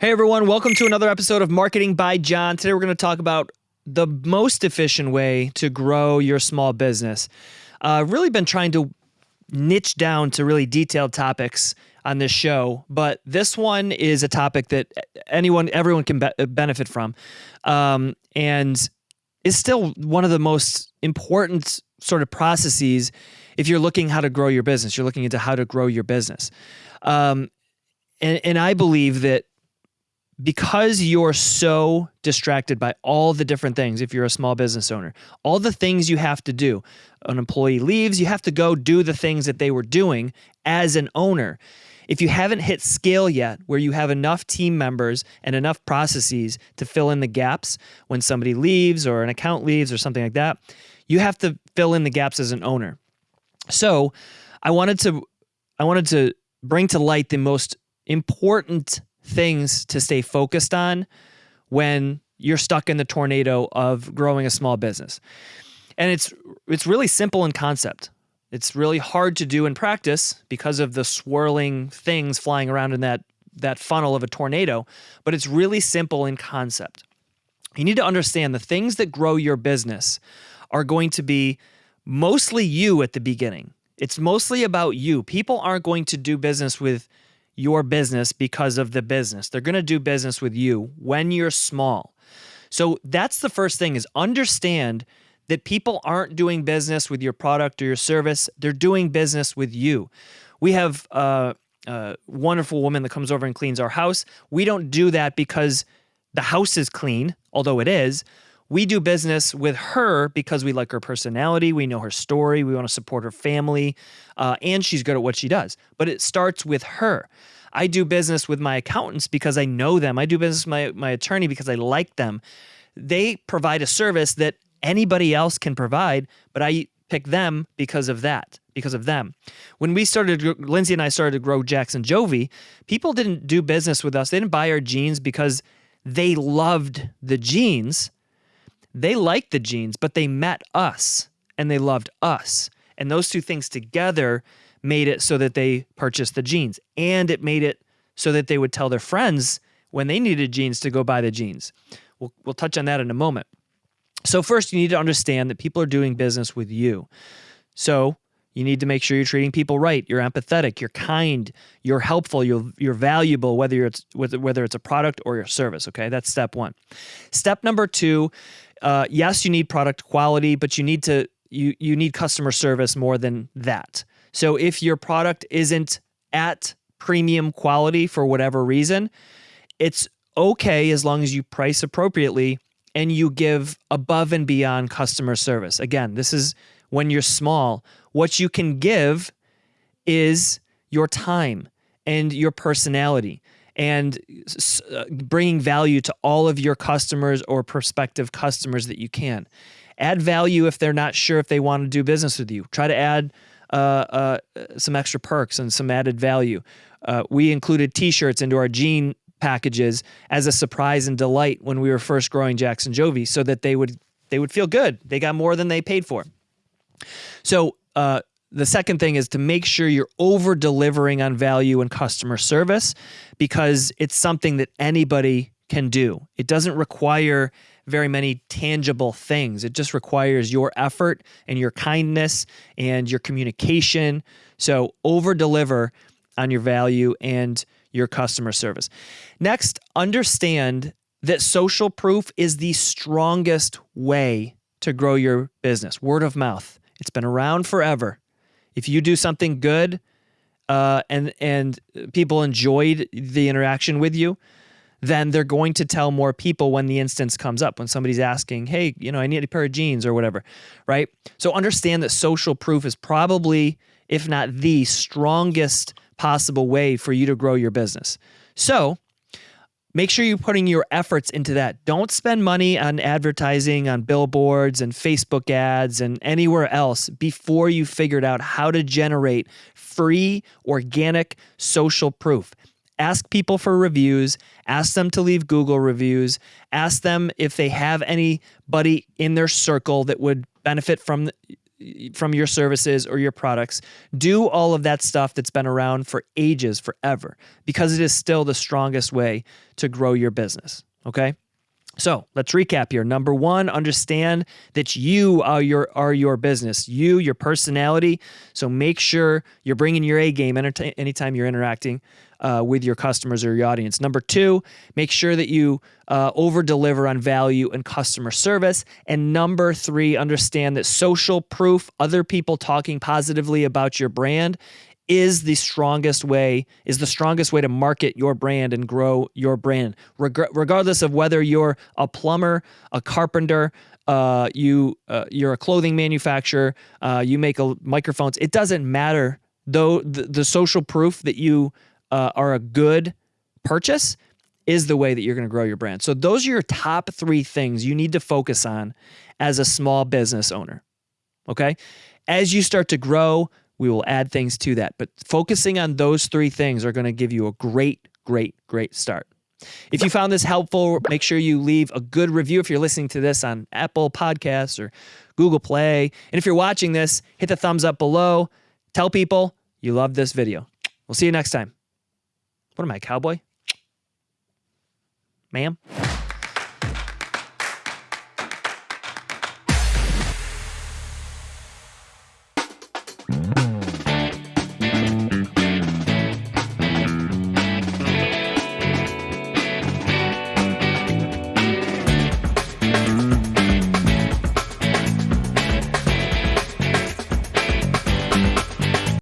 Hey everyone, welcome to another episode of Marketing by John. Today we're going to talk about the most efficient way to grow your small business. I've uh, really been trying to niche down to really detailed topics on this show, but this one is a topic that anyone, everyone can be benefit from, um, and is still one of the most important sort of processes if you're looking how to grow your business. You're looking into how to grow your business, um, and and I believe that because you're so distracted by all the different things, if you're a small business owner, all the things you have to do, an employee leaves, you have to go do the things that they were doing as an owner. If you haven't hit scale yet, where you have enough team members and enough processes to fill in the gaps when somebody leaves or an account leaves or something like that, you have to fill in the gaps as an owner. So I wanted to I wanted to bring to light the most important things to stay focused on when you're stuck in the tornado of growing a small business. And it's it's really simple in concept. It's really hard to do in practice because of the swirling things flying around in that that funnel of a tornado, but it's really simple in concept. You need to understand the things that grow your business are going to be mostly you at the beginning. It's mostly about you. People aren't going to do business with your business because of the business. They're going to do business with you when you're small. So that's the first thing is understand that people aren't doing business with your product or your service. They're doing business with you. We have a, a wonderful woman that comes over and cleans our house. We don't do that because the house is clean, although it is. We do business with her because we like her personality, we know her story, we want to support her family, uh, and she's good at what she does. But it starts with her. I do business with my accountants because I know them. I do business with my, my attorney because I like them. They provide a service that anybody else can provide, but I pick them because of that, because of them. When we started, Lindsay and I started to grow Jackson Jovi, people didn't do business with us. They didn't buy our jeans because they loved the jeans they liked the jeans, but they met us and they loved us. And those two things together made it so that they purchased the jeans. And it made it so that they would tell their friends when they needed jeans to go buy the jeans. We'll, we'll touch on that in a moment. So, first, you need to understand that people are doing business with you. So, you need to make sure you're treating people right. You're empathetic. You're kind. You're helpful. You're you're valuable. Whether it's whether it's a product or your service. Okay, that's step one. Step number two. Uh, yes, you need product quality, but you need to you you need customer service more than that. So if your product isn't at premium quality for whatever reason, it's okay as long as you price appropriately and you give above and beyond customer service. Again, this is when you're small. What you can give is your time and your personality and uh, bringing value to all of your customers or prospective customers that you can. Add value if they're not sure if they want to do business with you. Try to add uh, uh, some extra perks and some added value. Uh, we included T-shirts into our jean packages as a surprise and delight when we were first growing Jackson Jovi, so that they would they would feel good. They got more than they paid for. So uh, the second thing is to make sure you're over delivering on value and customer service because it's something that anybody can do. It doesn't require very many tangible things. It just requires your effort and your kindness and your communication. So over deliver on your value and your customer service. Next, understand that social proof is the strongest way to grow your business. Word of mouth. It's been around forever. If you do something good uh, and and people enjoyed the interaction with you, then they're going to tell more people when the instance comes up when somebody's asking, "Hey, you know, I need a pair of jeans or whatever." Right? So understand that social proof is probably if not the strongest possible way for you to grow your business. So, make sure you're putting your efforts into that. Don't spend money on advertising on billboards and Facebook ads and anywhere else before you figured out how to generate free, organic social proof. Ask people for reviews, ask them to leave Google reviews, ask them if they have anybody in their circle that would benefit from from your services or your products. Do all of that stuff that's been around for ages, forever, because it is still the strongest way to grow your business. Okay. So let's recap here. Number one, understand that you are your are your business. You, your personality. So make sure you're bringing your A game anytime you're interacting uh, with your customers or your audience. Number two, make sure that you uh, over deliver on value and customer service. And number three, understand that social proof, other people talking positively about your brand, is the strongest way is the strongest way to market your brand and grow your brand. Reg- regardless of whether you're a plumber a carpenter uh, you uh, you're a clothing manufacturer uh, you make a, microphones it doesn't matter. Though the, the social proof that you uh, are a good purchase is the way that you're going to grow your brand. So those are your top three things you need to focus on as a small business owner okay? As you start to grow we will add things to that. But focusing on those three things are going to give you a great, great, great start. If you found this helpful, make sure you leave a good review if you're listening to this on Apple Podcasts or Google Play. And if you're watching this, hit the thumbs up below. Tell people you love this video. We'll see you next time. What am I, cowboy? Ma'am?